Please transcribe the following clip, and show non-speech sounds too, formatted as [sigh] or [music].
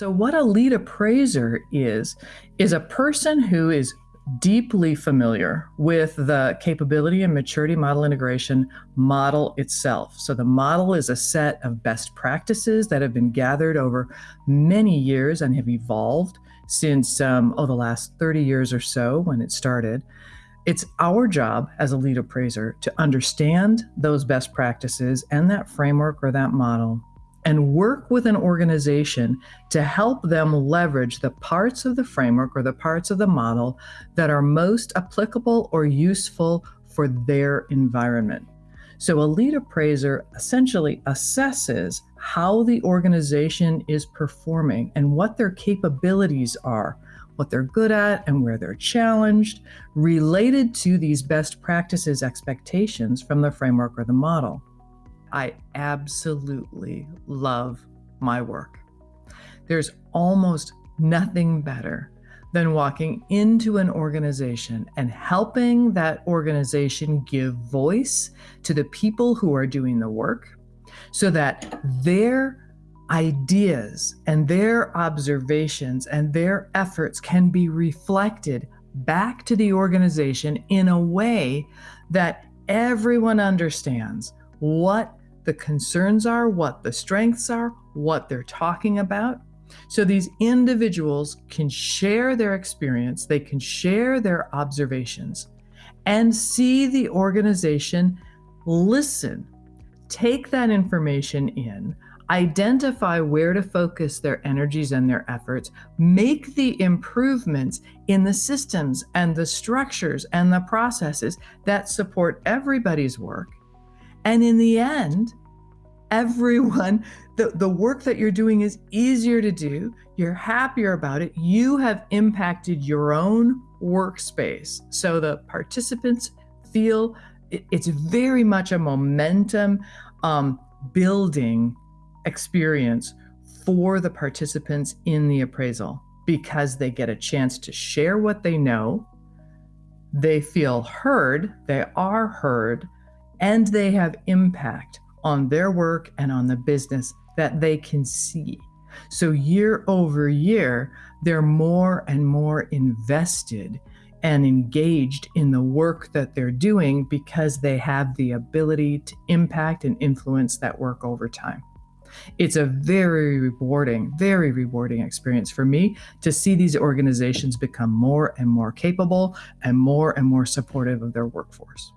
So, what a lead appraiser is, is a person who is deeply familiar with the capability and maturity model integration model itself. So, the model is a set of best practices that have been gathered over many years and have evolved since, um, oh, the last 30 years or so when it started. It's our job as a lead appraiser to understand those best practices and that framework or that model and work with an organization to help them leverage the parts of the framework or the parts of the model that are most applicable or useful for their environment. So, a lead appraiser essentially assesses how the organization is performing and what their capabilities are what they're good at and where they're challenged related to these best practices expectations from the framework or the model. I absolutely love my work. There's almost nothing better than walking into an organization and helping that organization give voice to the people who are doing the work so that their ideas and their observations and their efforts can be reflected back to the organization in a way that everyone understands what the concerns are, what the strengths are, what they're talking about. So these individuals can share their experience, they can share their observations, and see the organization listen, take that information in, identify where to focus their energies and their efforts, make the improvements in the systems and the structures and the processes that support everybody's work. And in the end, everyone, [laughs] the, the work that you're doing is easier to do. You're happier about it. You have impacted your own workspace. So the participants feel it, it's very much a momentum um, building experience for the participants in the appraisal because they get a chance to share what they know, they feel heard, they are heard, and they have impact on their work and on the business that they can see. So, year over year, they're more and more invested and engaged in the work that they're doing because they have the ability to impact and influence that work over time. It's a very rewarding, very rewarding experience for me to see these organizations become more and more capable and more and more supportive of their workforce.